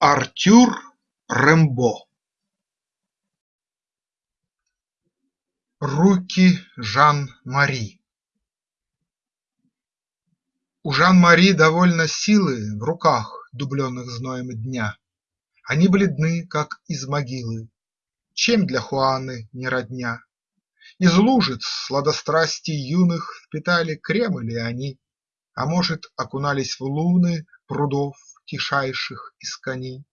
Артюр Рембо Руки Жан-Мари. У Жан-Мари довольно силы В руках, дубленных зноем дня. Они бледны, как из могилы, Чем для Хуаны не родня? Из лужиц сладострастий юных Впитали кремы ли они, А может, окунались в луны Прудов тишайших искони.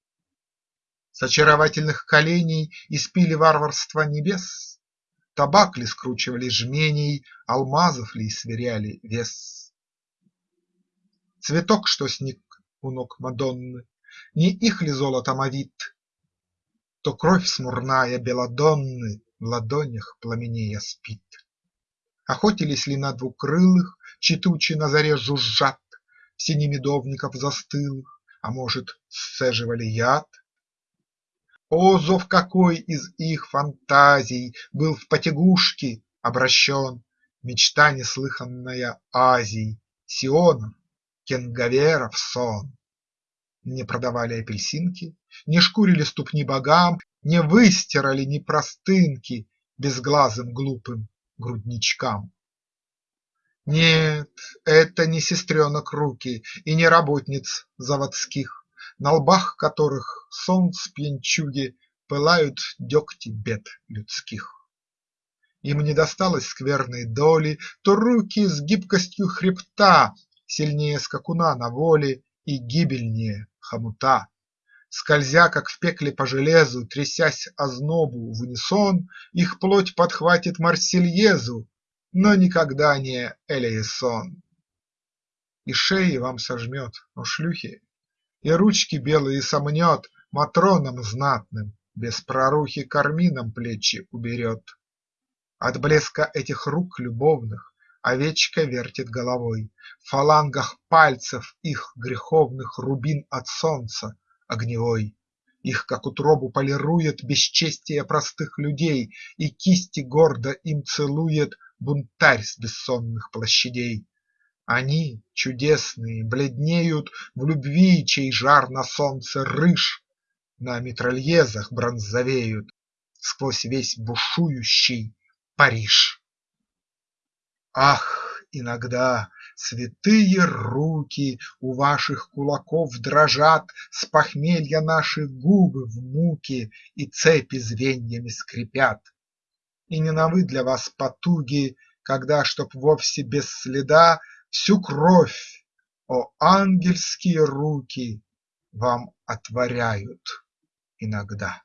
С очаровательных коленей Испили варварство небес? Табак ли скручивали жменей, Алмазов ли сверяли вес? Цветок, что сник у ног Мадонны, Не их ли золотом овит? То кровь смурная Белладонны В ладонях пламенея спит. Охотились ли на двукрылых, Чьи тучи на заре жужжат, В сени медовников застылых? А может, сцеживали яд? О, зов какой из их фантазий Был в потягушки обращен, Мечта неслыханная Азий, Сионов, кенгаверов сон! Не продавали апельсинки, Не шкурили ступни богам, Не выстирали ни простынки Безглазым глупым грудничкам. Нет, это не сестренок руки и не работниц заводских, На лбах которых солнц пьянчуги Пылают дегти бед людских. Им не досталось скверной доли, То руки с гибкостью хребта Сильнее скакуна на воле И гибельнее хомута. Скользя, как в пекле по железу, Трясясь ознобу в унисон, Их плоть подхватит Марсельезу но никогда не Элейсон. И шеи вам сожмет, о шлюхи, и ручки белые сомнет Матронам знатным, без прорухи кармином плечи уберет. От блеска этих рук любовных Овечка вертит головой, В фалангах пальцев их греховных Рубин от солнца огневой. Их, как утробу, полирует Бесчестие простых людей, И кисти гордо им целует бунтарь с бессонных площадей. Они, чудесные, бледнеют в любви, чей жар на солнце рыж, На митральезах бронзовеют сквозь весь бушующий Париж. Ах, иногда святые руки У ваших кулаков дрожат, С похмелья наши губы в муке И цепи звеньями скрипят. И не новы для вас потуги, Когда, чтоб вовсе без следа, Всю кровь, о ангельские руки, Вам отворяют иногда.